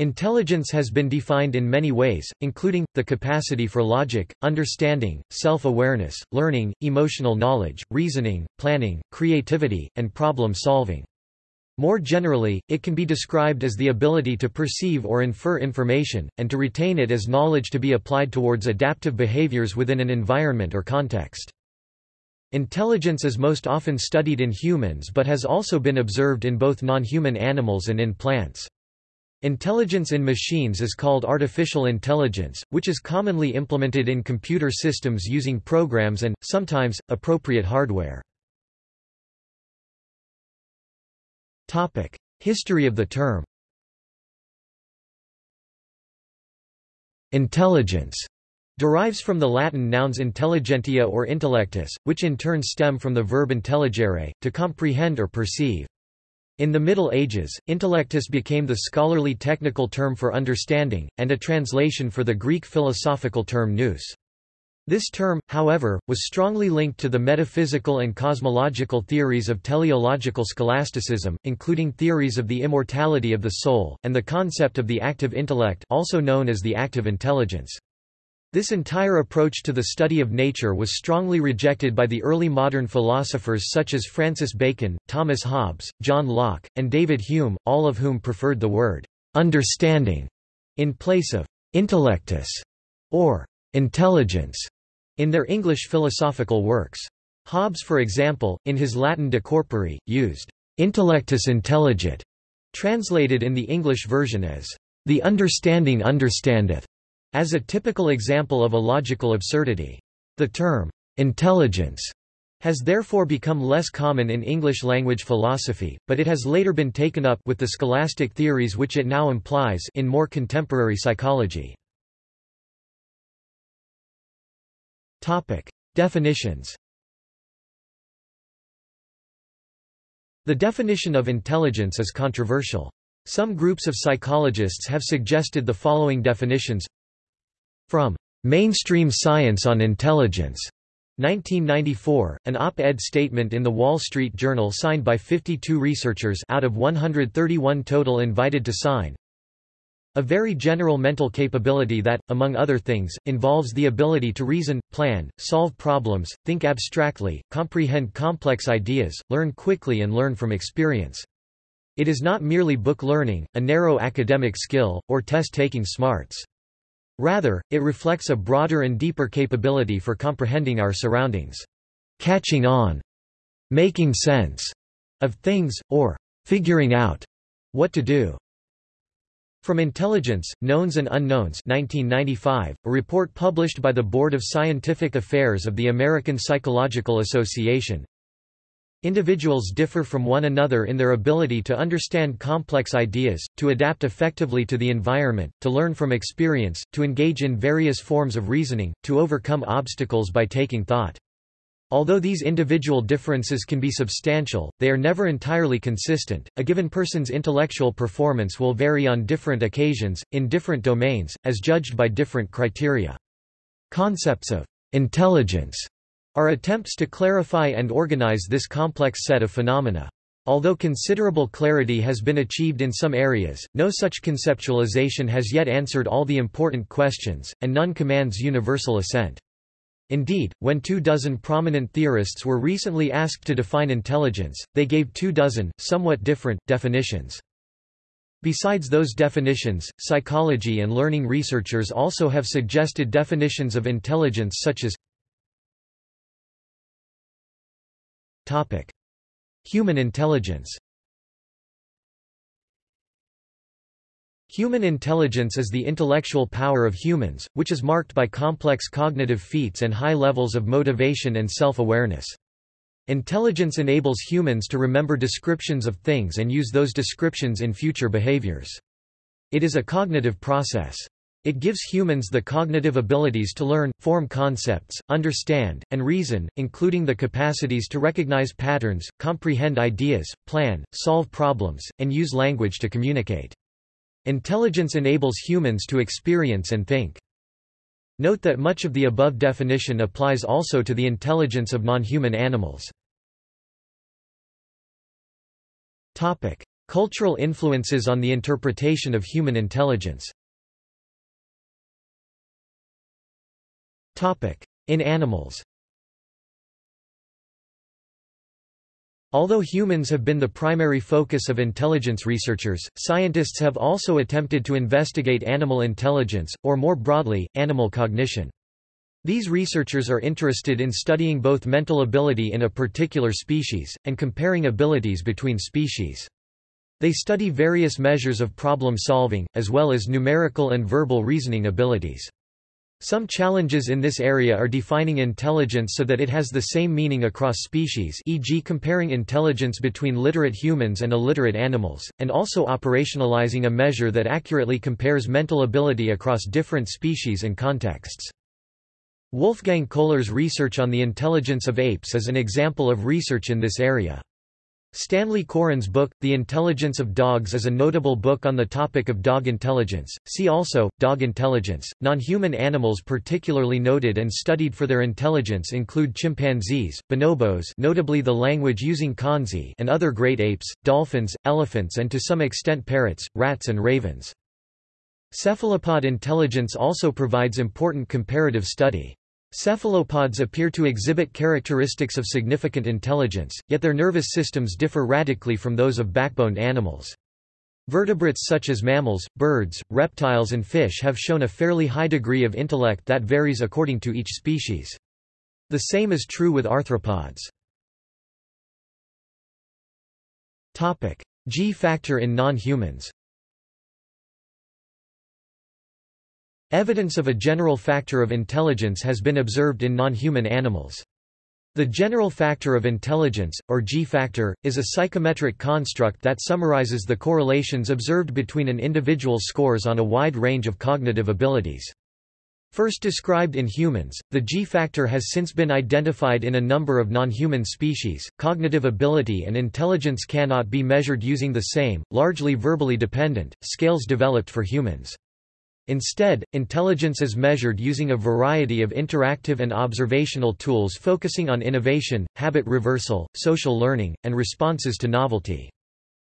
Intelligence has been defined in many ways, including, the capacity for logic, understanding, self-awareness, learning, emotional knowledge, reasoning, planning, creativity, and problem-solving. More generally, it can be described as the ability to perceive or infer information, and to retain it as knowledge to be applied towards adaptive behaviors within an environment or context. Intelligence is most often studied in humans but has also been observed in both non-human animals and in plants. Intelligence in machines is called artificial intelligence, which is commonly implemented in computer systems using programs and, sometimes, appropriate hardware. History of the term Intelligence derives from the Latin nouns intelligentia or intellectus, which in turn stem from the verb intelligere, to comprehend or perceive. In the Middle Ages, intellectus became the scholarly technical term for understanding, and a translation for the Greek philosophical term nous. This term, however, was strongly linked to the metaphysical and cosmological theories of teleological scholasticism, including theories of the immortality of the soul, and the concept of the active intellect also known as the active intelligence. This entire approach to the study of nature was strongly rejected by the early modern philosophers such as Francis Bacon, Thomas Hobbes, John Locke, and David Hume, all of whom preferred the word understanding in place of intellectus or intelligence in their English philosophical works. Hobbes for example, in his Latin De Corpore, used intellectus intelligit, translated in the English version as the understanding understandeth. As a typical example of a logical absurdity. The term, intelligence, has therefore become less common in English-language philosophy, but it has later been taken up with the scholastic theories which it now implies in more contemporary psychology. Topic: Definitions. The definition of intelligence is controversial. Some groups of psychologists have suggested the following definitions from Mainstream Science on Intelligence, 1994, an op-ed statement in the Wall Street Journal signed by 52 researchers out of 131 total invited to sign. A very general mental capability that, among other things, involves the ability to reason, plan, solve problems, think abstractly, comprehend complex ideas, learn quickly and learn from experience. It is not merely book learning, a narrow academic skill, or test-taking smarts. Rather, it reflects a broader and deeper capability for comprehending our surroundings. Catching on, making sense of things, or figuring out what to do. From Intelligence, Knowns and Unknowns 1995, a report published by the Board of Scientific Affairs of the American Psychological Association, Individuals differ from one another in their ability to understand complex ideas, to adapt effectively to the environment, to learn from experience, to engage in various forms of reasoning, to overcome obstacles by taking thought. Although these individual differences can be substantial, they are never entirely consistent. A given person's intellectual performance will vary on different occasions, in different domains, as judged by different criteria. Concepts of intelligence are attempts to clarify and organize this complex set of phenomena. Although considerable clarity has been achieved in some areas, no such conceptualization has yet answered all the important questions, and none commands universal assent. Indeed, when two dozen prominent theorists were recently asked to define intelligence, they gave two dozen, somewhat different, definitions. Besides those definitions, psychology and learning researchers also have suggested definitions of intelligence such as Topic. Human intelligence Human intelligence is the intellectual power of humans, which is marked by complex cognitive feats and high levels of motivation and self-awareness. Intelligence enables humans to remember descriptions of things and use those descriptions in future behaviors. It is a cognitive process. It gives humans the cognitive abilities to learn, form concepts, understand, and reason, including the capacities to recognize patterns, comprehend ideas, plan, solve problems, and use language to communicate. Intelligence enables humans to experience and think. Note that much of the above definition applies also to the intelligence of non-human animals. Topic: Cultural influences on the interpretation of human intelligence In animals Although humans have been the primary focus of intelligence researchers, scientists have also attempted to investigate animal intelligence, or more broadly, animal cognition. These researchers are interested in studying both mental ability in a particular species, and comparing abilities between species. They study various measures of problem solving, as well as numerical and verbal reasoning abilities. Some challenges in this area are defining intelligence so that it has the same meaning across species e.g. comparing intelligence between literate humans and illiterate animals, and also operationalizing a measure that accurately compares mental ability across different species and contexts. Wolfgang Kohler's research on the intelligence of apes is an example of research in this area. Stanley Coren's book, The Intelligence of Dogs is a notable book on the topic of dog intelligence. See also, dog intelligence. Non-human animals particularly noted and studied for their intelligence include chimpanzees, bonobos notably the language-using Kanzi and other great apes, dolphins, elephants and to some extent parrots, rats and ravens. Cephalopod intelligence also provides important comparative study. Cephalopods appear to exhibit characteristics of significant intelligence, yet their nervous systems differ radically from those of backboned animals. Vertebrates such as mammals, birds, reptiles and fish have shown a fairly high degree of intellect that varies according to each species. The same is true with arthropods. G-factor in non-humans Evidence of a general factor of intelligence has been observed in non-human animals. The general factor of intelligence, or G-factor, is a psychometric construct that summarizes the correlations observed between an individual's scores on a wide range of cognitive abilities. First described in humans, the G-factor has since been identified in a number of non-human species. Cognitive ability and intelligence cannot be measured using the same, largely verbally dependent, scales developed for humans. Instead, intelligence is measured using a variety of interactive and observational tools focusing on innovation, habit reversal, social learning, and responses to novelty.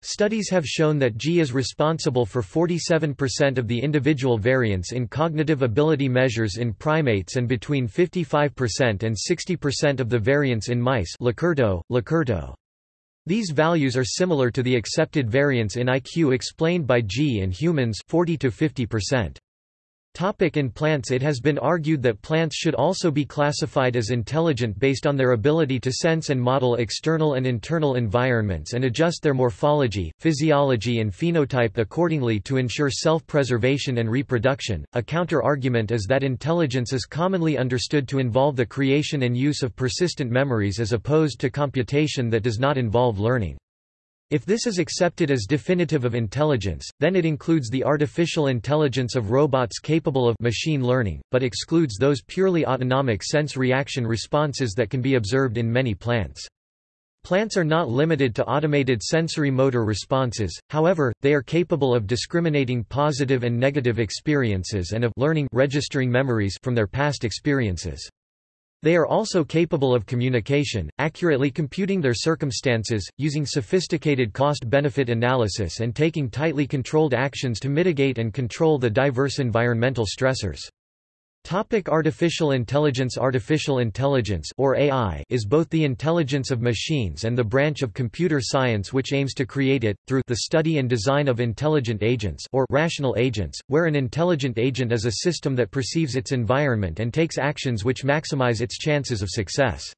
Studies have shown that G is responsible for 47% of the individual variance in cognitive ability measures in primates and between 55% and 60% of the variance in mice Locurto, Locurto. These values are similar to the accepted variance in IQ explained by G in humans 40 to 50%. Topic in plants It has been argued that plants should also be classified as intelligent based on their ability to sense and model external and internal environments and adjust their morphology, physiology and phenotype accordingly to ensure self-preservation and reproduction. A counter-argument is that intelligence is commonly understood to involve the creation and use of persistent memories as opposed to computation that does not involve learning. If this is accepted as definitive of intelligence, then it includes the artificial intelligence of robots capable of machine learning, but excludes those purely autonomic sense-reaction responses that can be observed in many plants. Plants are not limited to automated sensory motor responses, however, they are capable of discriminating positive and negative experiences and of learning registering memories from their past experiences. They are also capable of communication, accurately computing their circumstances, using sophisticated cost-benefit analysis and taking tightly controlled actions to mitigate and control the diverse environmental stressors. Topic artificial intelligence Artificial intelligence or AI is both the intelligence of machines and the branch of computer science which aims to create it, through the study and design of intelligent agents or rational agents, where an intelligent agent is a system that perceives its environment and takes actions which maximize its chances of success.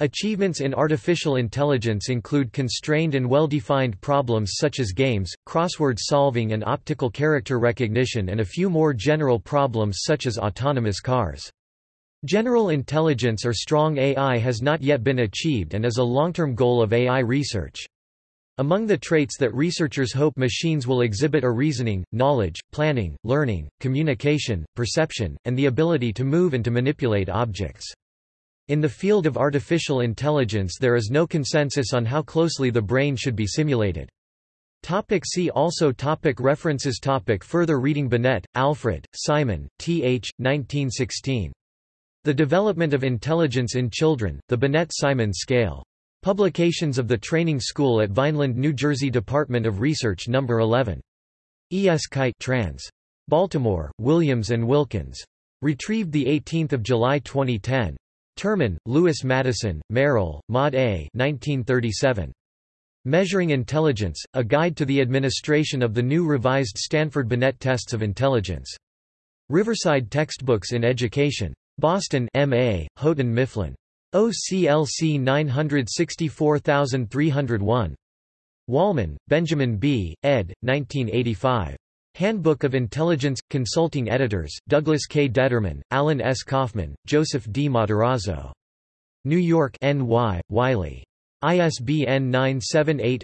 Achievements in artificial intelligence include constrained and well-defined problems such as games, crossword solving and optical character recognition and a few more general problems such as autonomous cars. General intelligence or strong AI has not yet been achieved and is a long-term goal of AI research. Among the traits that researchers hope machines will exhibit are reasoning, knowledge, planning, learning, communication, perception, and the ability to move and to manipulate objects. In the field of artificial intelligence there is no consensus on how closely the brain should be simulated. Topic see also topic References topic Further reading Binet, Alfred, Simon, Th. 1916. The Development of Intelligence in Children, The Binet-Simon Scale. Publications of the Training School at Vineland, New Jersey Department of Research No. 11. E. S. Kite trans. Baltimore, Williams and Wilkins. Retrieved 18 July 2010. Terman, Lewis Madison, Merrill, Maud A. 1937. Measuring Intelligence, A Guide to the Administration of the New Revised Stanford Binet Tests of Intelligence. Riverside Textbooks in Education. Boston M.A., Houghton Mifflin. OCLC 964301. Wolman, Benjamin B., ed. 1985. Handbook of Intelligence – Consulting Editors, Douglas K. Detterman, Alan S. Kaufman, Joseph D. Matarazzo. New York N.Y., Wiley. ISBN 978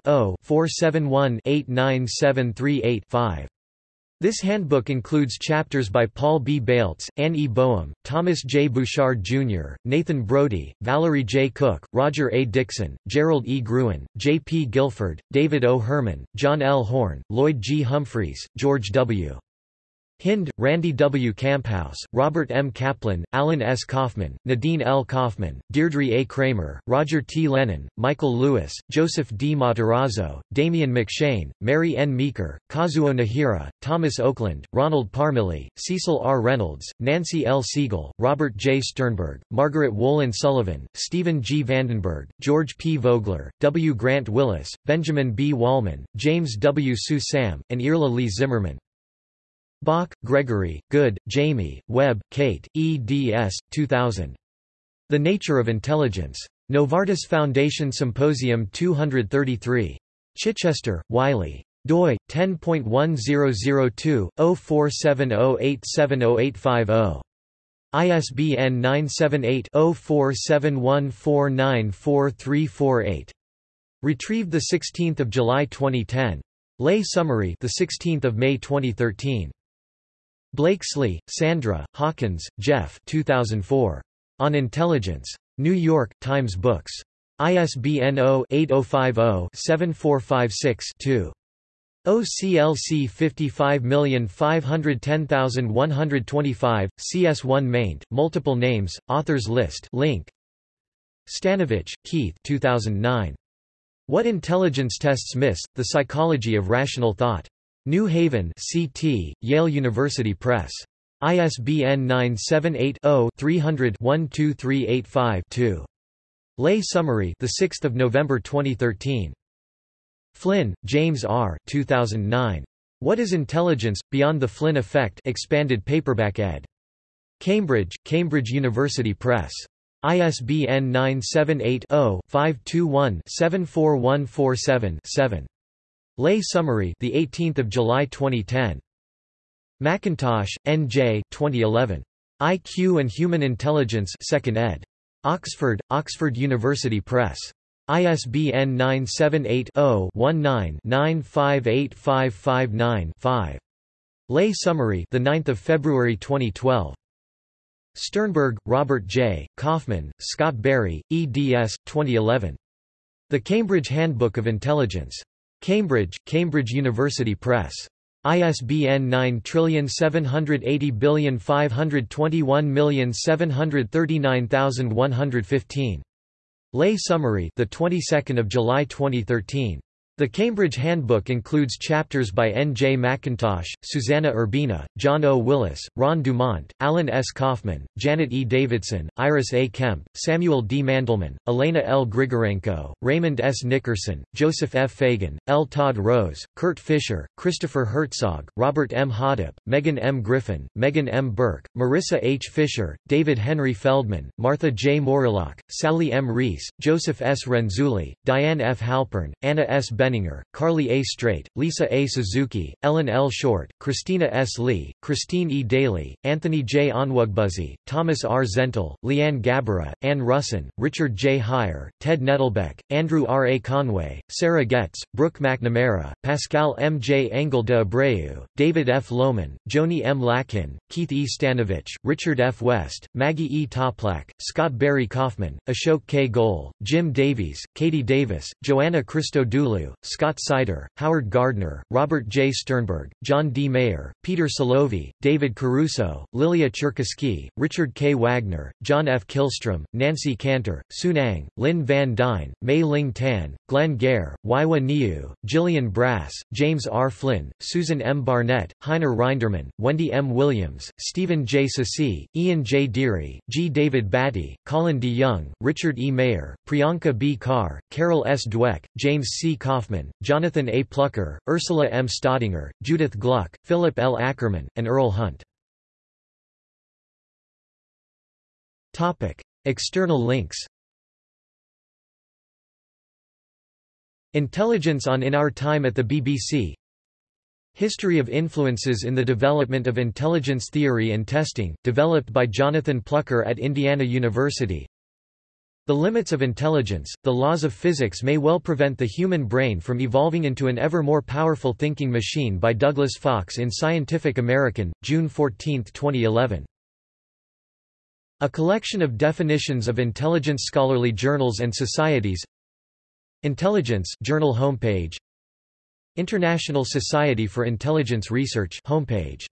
This handbook includes chapters by Paul B. Baltes, Anne E. Boehm, Thomas J. Bouchard Jr., Nathan Brody, Valerie J. Cook, Roger A. Dixon, Gerald E. Gruen, J. P. Guilford, David O. Herman, John L. Horn, Lloyd G. Humphreys, George W. Hynd, Randy W. Kamphaus, Robert M. Kaplan, Alan S. Kaufman, Nadine L. Kaufman, Deirdre A. Kramer, Roger T. Lennon, Michael Lewis, Joseph D. Matarazzo, Damian McShane, Mary N. Meeker, Kazuo Nihira, Thomas Oakland, Ronald Parmelee, Cecil R. Reynolds, Nancy L. Siegel, Robert J. Sternberg, Margaret Wolin Sullivan, Stephen G. Vandenberg, George P. Vogler, W. Grant Willis, Benjamin B. Wolman, James W. Sue Sam, and Irla Lee Zimmerman. Bach, Gregory, Goode, Jamie, Webb, Kate, eds. 2000. The Nature of Intelligence. Novartis Foundation Symposium 233. Chichester, Wiley. doi 10.1002/0470870850. ISBN 978-0471494348. Retrieved 16 July 2010. Lay summary, the 16th of May 2013. Blakeslee, Sandra, Hawkins, Jeff 2004. On Intelligence. New York, Times Books. ISBN 0-8050-7456-2. OCLC 55510125, CS1 maint, multiple names, authors list link. Stanovich, Keith 2009. What Intelligence Tests Miss, The Psychology of Rational Thought. New Haven CT, Yale University Press. ISBN 978-0-300-12385-2. Lay summary the 6th of November 2013. Flynn, James R. 2009. What is Intelligence Beyond the Flynn Effect expanded paperback ed. Cambridge, Cambridge University Press. ISBN 978 Lay summary, the 18th of July 2010. Mackintosh, N.J. 2011. IQ and Human Intelligence, 2nd ed. Oxford, Oxford University Press. ISBN 978-0-19-958559-5. Lay summary, the 9th of February 2012. Sternberg, Robert J., Kaufman, Scott Barry, eds. 2011. The Cambridge Handbook of Intelligence. Cambridge, Cambridge University Press. ISBN 9780521739115. Lay summary, the 22nd of July 2013. The Cambridge Handbook includes chapters by N. J. Mackintosh, Susanna Urbina, John O. Willis, Ron Dumont, Alan S. Kaufman, Janet E. Davidson, Iris A. Kemp, Samuel D. Mandelman, Elena L. Grigorenko, Raymond S. Nickerson, Joseph F. Fagan, L. Todd Rose, Kurt Fischer, Christopher Herzog, Robert M. Hodapp, Megan M. Griffin, Megan M. Burke, Marissa H. Fisher, David Henry Feldman, Martha J. Morelock, Sally M. Reis, Joseph S. Renzulli, Diane F. Halpern, Anna S. Benninger, Carly A. Straight, Lisa A. Suzuki, Ellen L. Short, Christina S. Lee, Christine E. Daly, Anthony J. Onwuegbuzie, Thomas R. Zentall, Leanne Gabora, Ann Russon, Richard J. Haier, Ted Nettelbeck, Andrew R. A. Conway, Sarah Getz, Brooke McNamara, Pascal M. J. Engel de Abreu, David F. Lohman, Joni M. Lakin, Keith E. Stanovich, Richard F. West, Maggie E. Toplak, Scott Barry Kaufman, Ashok K. Goel, Jim Davies, Katie Davis, Joanna Christodoulou, Scott Seider, Howard Gardner, Robert J. Sternberg, John D. Mayer, Peter Salovey, David Caruso, Lilia Cherkasskiy, Richard K. Wagner, John F. Kihlstrom, Nancy Cantor, Soon Ang, Lynn Van Dyne, Mei Ling Tan, Glenn Geher, Weihua Niu, Gillian Brass, James R. Flynn, Susan M. Barnett, Heiner Rindermann, Wendy M. Williams, Stephen J. Ceci, Ian J. Deary, G. David Batty, Colin D. Young, Richard E. Mayer, Priyanka B. Carr, Carol S. Dweck, James C. Kaufman, Jonathan A. Plucker, Ursula M. Staudinger, Judith Gluck, Philip L. Ackerman, and Earl Hunt. External links Intelligence on In Our Time at the BBC History of Influences in the Development of Intelligence Theory and Testing, developed by Jonathan Plucker at Indiana University The Limits of Intelligence, The Laws of Physics May Well Prevent the Human Brain from Evolving into an Ever More Powerful Thinking Machine by Douglas Fox in Scientific American, June 14, 2011 a collection of definitions of intelligence scholarly journals and societies. Intelligence journal homepage. International Society for Intelligence Research homepage